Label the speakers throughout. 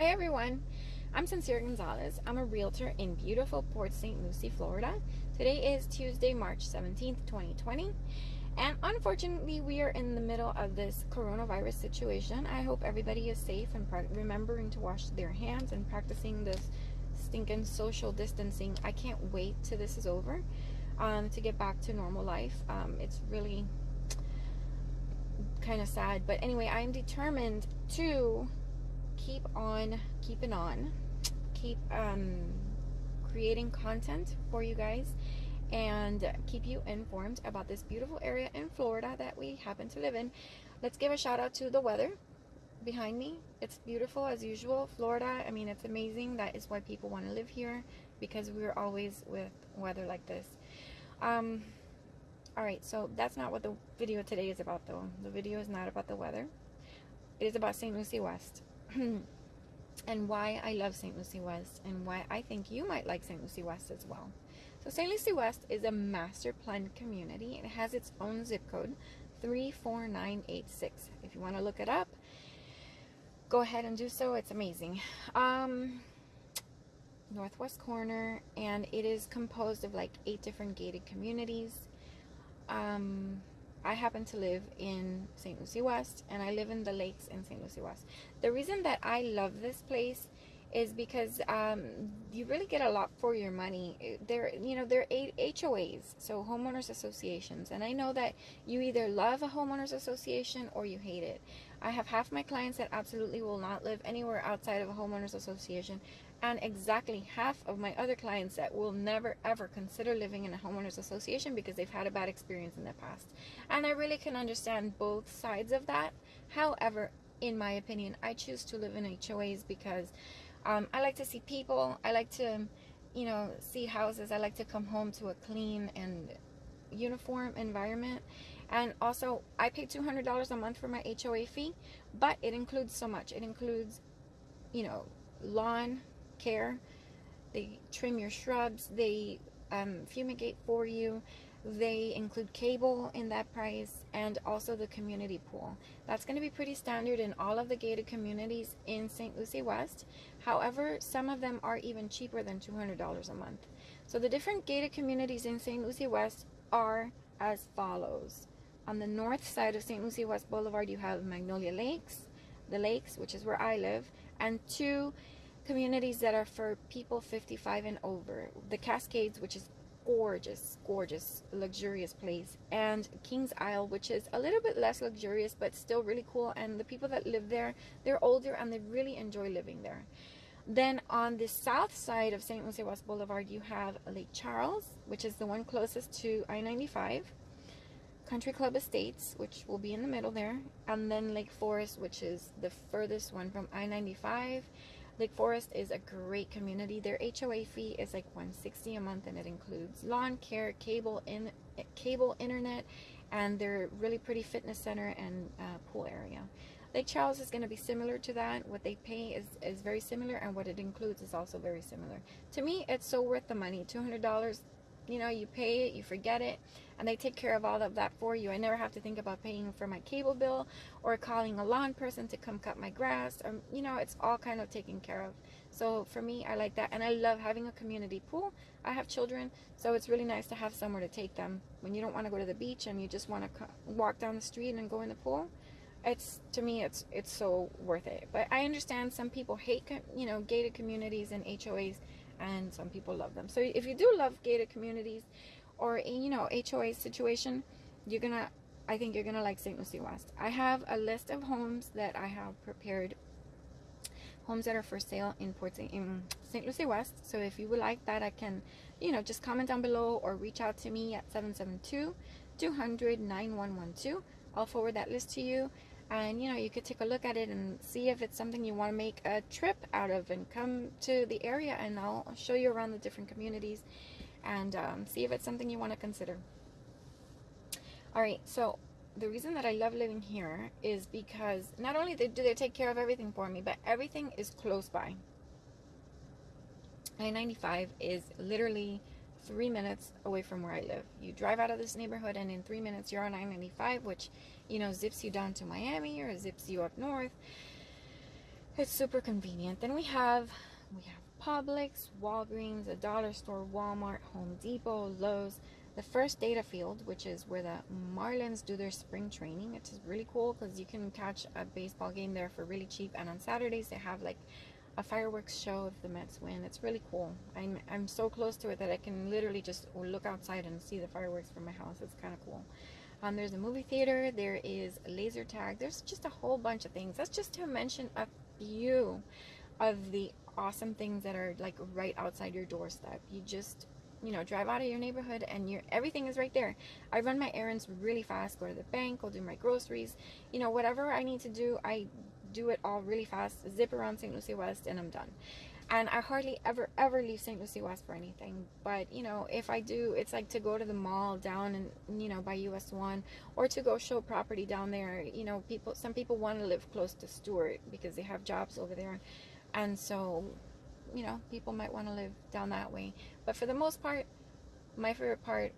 Speaker 1: Hi everyone, I'm Sincere Gonzalez. I'm a realtor in beautiful Port St. Lucie, Florida. Today is Tuesday, March 17th, 2020. And unfortunately, we are in the middle of this coronavirus situation. I hope everybody is safe and remembering to wash their hands and practicing this stinking social distancing. I can't wait till this is over um, to get back to normal life. Um, it's really kind of sad. But anyway, I am determined to keep on keeping on. Keep um, creating content for you guys and keep you informed about this beautiful area in Florida that we happen to live in. Let's give a shout out to the weather behind me. It's beautiful as usual. Florida I mean it's amazing. That is why people want to live here because we're always with weather like this. Um alright so that's not what the video today is about though. The video is not about the weather. It is about St. Lucie West and why I love St. Lucie West and why I think you might like St. Lucie West as well. So St. Lucie West is a master planned community. It has its own zip code, 34986. If you want to look it up, go ahead and do so. It's amazing. Um, northwest corner and it is composed of like eight different gated communities. Um, I happen to live in St. Lucie West and I live in the lakes in St. Lucie West. The reason that I love this place is because um, you really get a lot for your money. They're, you know, they're HOAs, so homeowners associations. And I know that you either love a homeowners association or you hate it. I have half my clients that absolutely will not live anywhere outside of a homeowners association and exactly half of my other clients that will never ever consider living in a homeowners association because they've had a bad experience in the past. And I really can understand both sides of that. However, in my opinion, I choose to live in HOAs because um, I like to see people. I like to, you know, see houses. I like to come home to a clean and uniform environment. And also, I pay $200 a month for my HOA fee, but it includes so much. It includes, you know, lawn, care. They trim your shrubs. They um, fumigate for you. They include cable in that price and also the community pool. That's going to be pretty standard in all of the gated communities in St. Lucie West. However, some of them are even cheaper than $200 a month. So the different gated communities in St. Lucie West are as follows. On the north side of St. Lucie West Boulevard, you have Magnolia Lakes, the lakes, which is where I live, and two communities that are for people 55 and over. The Cascades, which is gorgeous, gorgeous, luxurious place. And Kings Isle, which is a little bit less luxurious, but still really cool. And the people that live there, they're older and they really enjoy living there. Then on the south side of St. Lucie West Boulevard, you have Lake Charles, which is the one closest to I-95. Country Club Estates, which will be in the middle there. And then Lake Forest, which is the furthest one from I-95 Lake Forest is a great community. Their HOA fee is like 160 a month and it includes lawn care, cable in cable internet, and their really pretty fitness center and uh, pool area. Lake Charles is going to be similar to that. What they pay is, is very similar and what it includes is also very similar. To me, it's so worth the money. $200 you know you pay it you forget it and they take care of all of that for you. I never have to think about paying for my cable bill or calling a lawn person to come cut my grass. Or you know it's all kind of taken care of. So for me i like that and i love having a community pool. I have children so it's really nice to have somewhere to take them. When you don't want to go to the beach and you just want to walk down the street and go in the pool it's to me it's it's so worth it. But i understand some people hate you know gated communities and hoas and some people love them so if you do love gated communities or you know HOA situation you're gonna I think you're gonna like St. Lucie West I have a list of homes that I have prepared homes that are for sale in Port St. in St. Lucie West so if you would like that I can you know just comment down below or reach out to me at 772 200 9112 I'll forward that list to you and you know you could take a look at it and see if it's something you want to make a trip out of and come to the area and I'll show you around the different communities and um, see if it's something you want to consider alright so the reason that I love living here is because not only do they take care of everything for me but everything is close by I-95 is literally three minutes away from where I live. You drive out of this neighborhood and in three minutes you're on I-95, which, you know, zips you down to Miami or zips you up north. It's super convenient. Then we have we have Publix, Walgreens, a dollar store, Walmart, Home Depot, Lowe's, the first data field, which is where the Marlins do their spring training. It's really cool because you can catch a baseball game there for really cheap. And on Saturdays they have like a fireworks show if the Mets win. It's really cool. I'm I'm so close to it that I can literally just look outside and see the fireworks from my house. It's kind of cool. Um, there's a movie theater. There is a laser tag. There's just a whole bunch of things. That's just to mention a few of the awesome things that are like right outside your doorstep. You just you know drive out of your neighborhood and your everything is right there i run my errands really fast go to the bank go do my groceries you know whatever i need to do i do it all really fast zip around st lucie west and i'm done and i hardly ever ever leave st lucie west for anything but you know if i do it's like to go to the mall down and you know by US 1 or to go show property down there you know people some people want to live close to Stuart because they have jobs over there and so you know, people might want to live down that way. But for the most part, my favorite part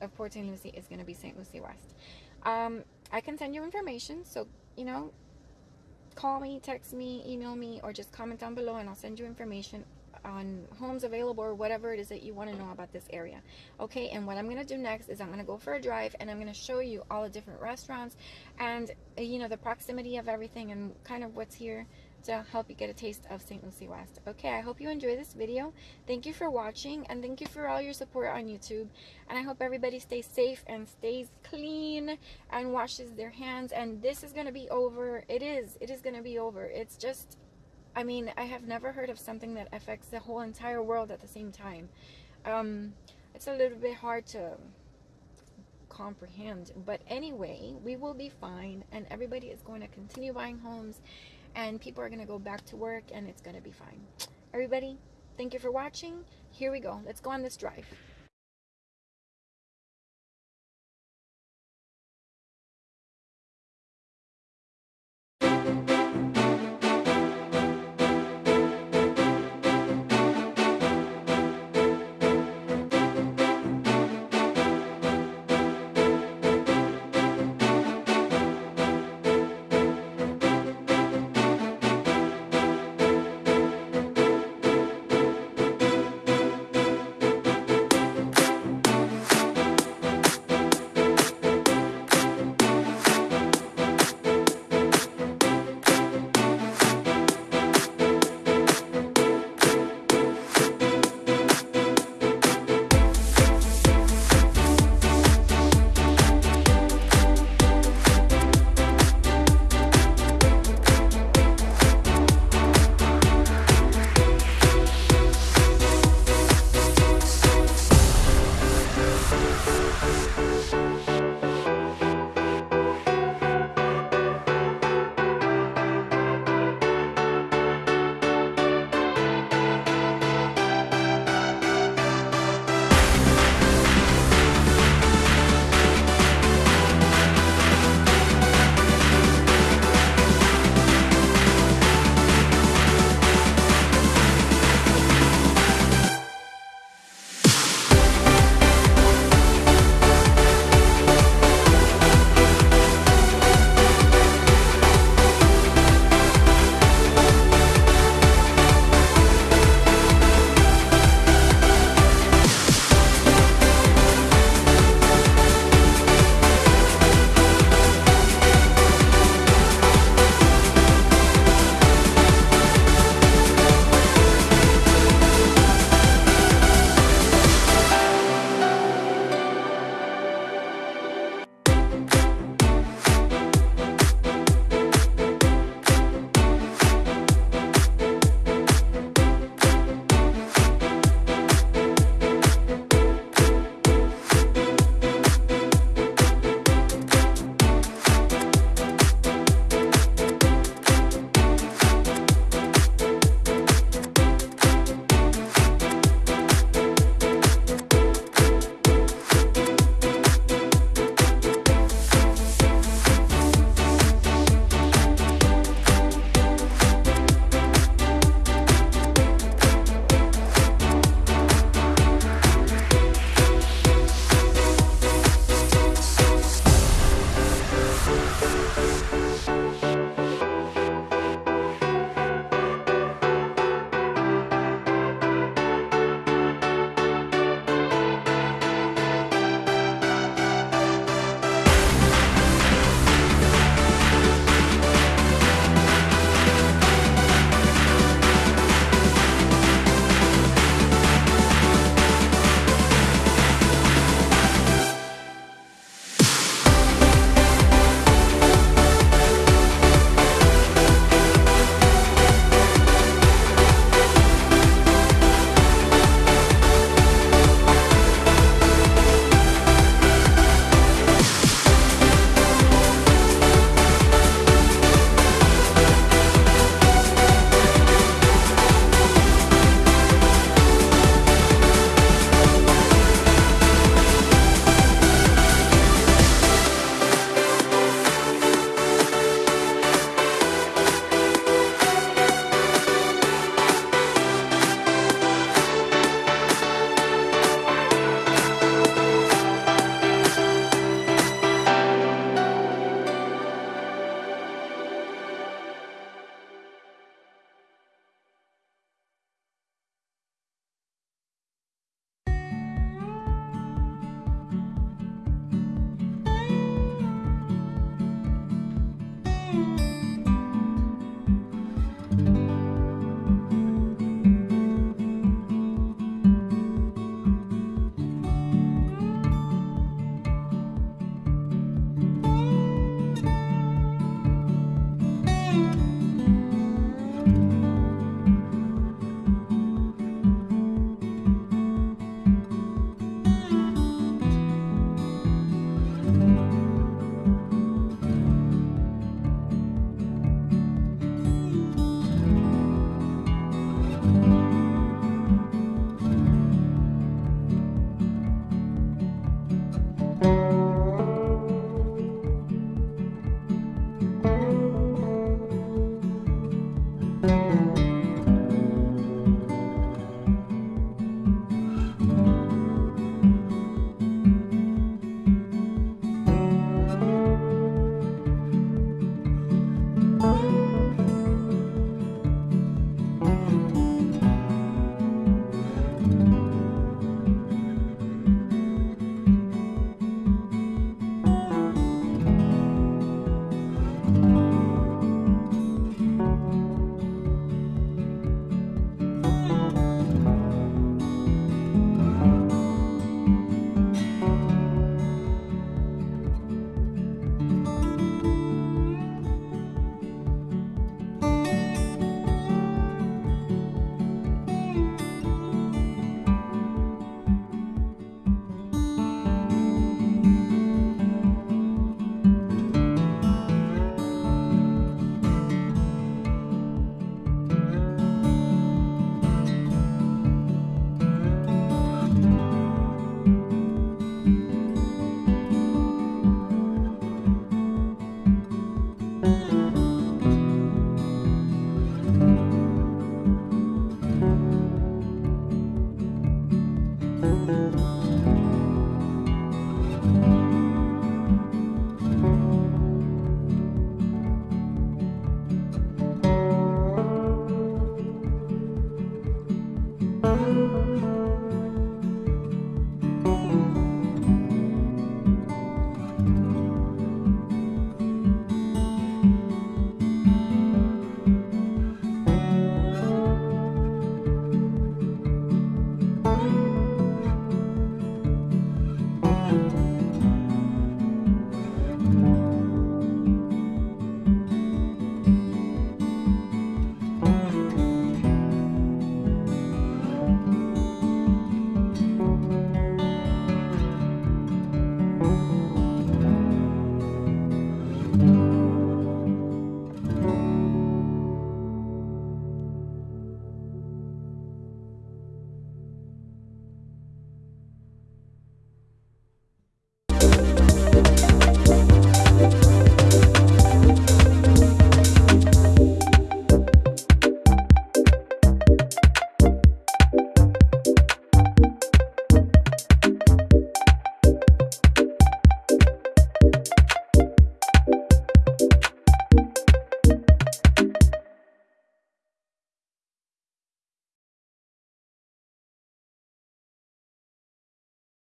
Speaker 1: of Port St. Lucie is going to be St. Lucie West. Um, I can send you information, so, you know, call me, text me, email me, or just comment down below and I'll send you information on homes available or whatever it is that you want to know about this area. Okay, and what I'm going to do next is I'm going to go for a drive and I'm going to show you all the different restaurants and, you know, the proximity of everything and kind of what's here to help you get a taste of St. Lucie West. Okay, I hope you enjoy this video. Thank you for watching and thank you for all your support on YouTube. And I hope everybody stays safe and stays clean and washes their hands. And this is going to be over. It is. It is going to be over. It's just, I mean, I have never heard of something that affects the whole entire world at the same time. Um, it's a little bit hard to comprehend. But anyway, we will be fine and everybody is going to continue buying homes and people are going to go back to work and it's going to be fine. Everybody, thank you for watching. Here we go. Let's go on this drive.